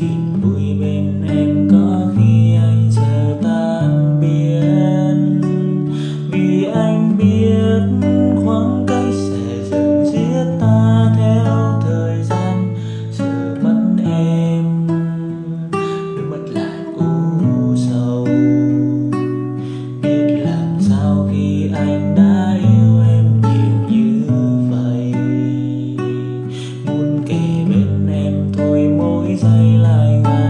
chuyện vui bên em có khi anh sẽ tan biến vì anh biết khoảng cách sẽ dần giết ta theo thời gian. Giờ mất em đôi mắt lại u sầu. Biết làm sao khi anh đã 太。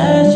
says